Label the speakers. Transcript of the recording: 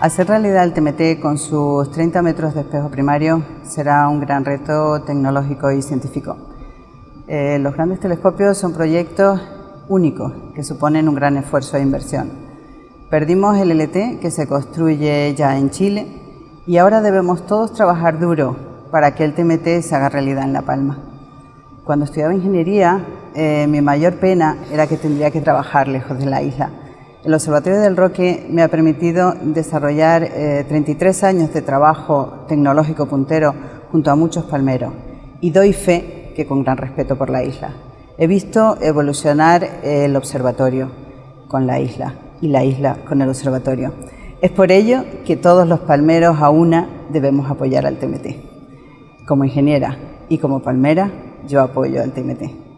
Speaker 1: Hacer realidad el TMT con sus 30 metros de espejo primario será un gran reto tecnológico y científico. Eh, los grandes telescopios son proyectos únicos que suponen un gran esfuerzo de inversión. Perdimos el LT que se construye ya en Chile y ahora debemos todos trabajar duro para que el TMT se haga realidad en La Palma. Cuando estudiaba ingeniería, eh, mi mayor pena era que tendría que trabajar lejos de la isla. El Observatorio del Roque me ha permitido desarrollar 33 eh, años de trabajo tecnológico puntero junto a muchos palmeros y doy fe que con gran respeto por la isla. He visto evolucionar el observatorio con la isla y la isla con el observatorio. Es por ello que todos los palmeros a una debemos apoyar al TMT. Como ingeniera y como palmera, yo apoyo al TMT.